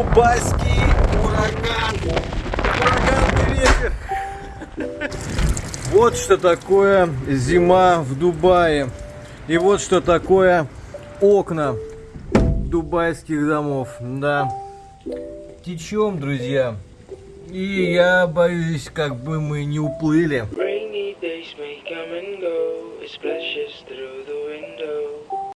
Дубайский ураган. Ураган ветер. Вот что такое зима в Дубае. И вот что такое окна дубайских домов. Да. Течем, друзья. И я боюсь, как бы мы не уплыли. Rainy days may come and go, it splashes through